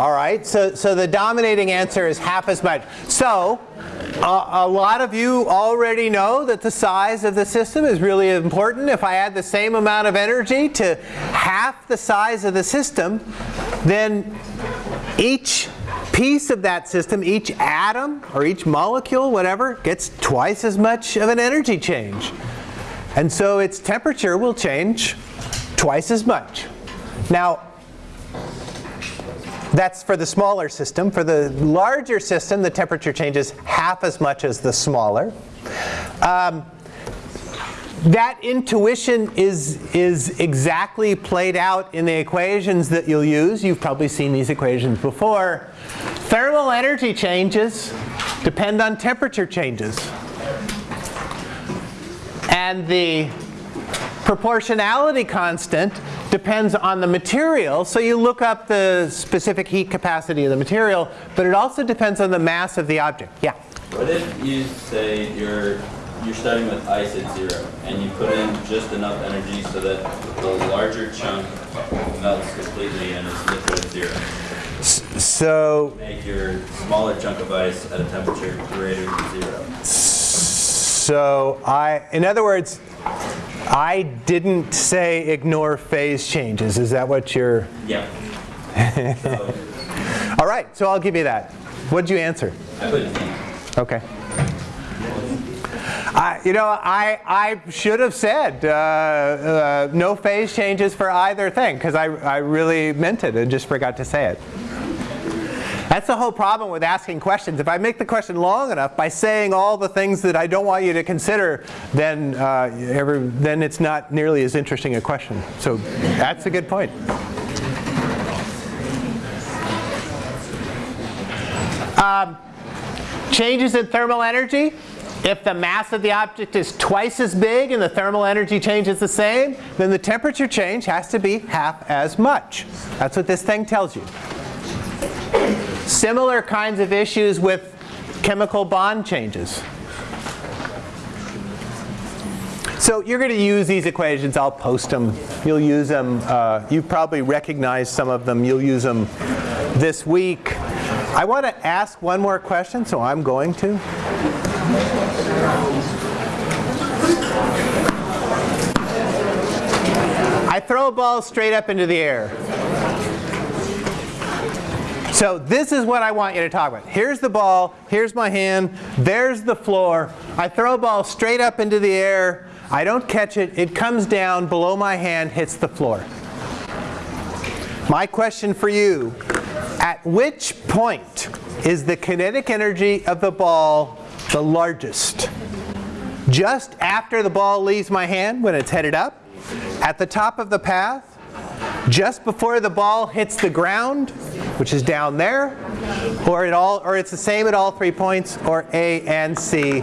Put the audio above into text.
All right, so, so the dominating answer is half as much. So uh, a lot of you already know that the size of the system is really important. If I add the same amount of energy to half the size of the system, then each piece of that system, each atom or each molecule, whatever, gets twice as much of an energy change. And so its temperature will change twice as much. Now, that's for the smaller system. For the larger system, the temperature changes half as much as the smaller. Um, that intuition is, is exactly played out in the equations that you'll use. You've probably seen these equations before. Thermal energy changes depend on temperature changes. And the proportionality constant depends on the material. So you look up the specific heat capacity of the material, but it also depends on the mass of the object. Yeah? What if you say you're you're starting with ice at zero and you put in just enough energy so that the larger chunk melts completely and is liquid at zero? So make your smaller chunk of ice at a temperature greater than zero. So I, in other words, I didn't say ignore phase changes. Is that what you're? Yeah. All right, so I'll give you that. What'd you answer? I. Okay. I, you know, I, I should have said uh, uh, no phase changes for either thing because I, I really meant it and just forgot to say it. That's the whole problem with asking questions. If I make the question long enough by saying all the things that I don't want you to consider, then, uh, ever, then it's not nearly as interesting a question. So that's a good point. Um, changes in thermal energy. If the mass of the object is twice as big and the thermal energy change is the same, then the temperature change has to be half as much. That's what this thing tells you. Similar kinds of issues with chemical bond changes. So you're going to use these equations. I'll post them. You'll use them. Uh, you probably recognize some of them. You'll use them this week. I want to ask one more question, so I'm going to. I throw a ball straight up into the air. So this is what I want you to talk about. Here's the ball, here's my hand, there's the floor. I throw a ball straight up into the air. I don't catch it. It comes down below my hand, hits the floor. My question for you, at which point is the kinetic energy of the ball the largest? Just after the ball leaves my hand when it's headed up? At the top of the path? Just before the ball hits the ground? which is down there, or, it all, or it's the same at all three points, or A and C.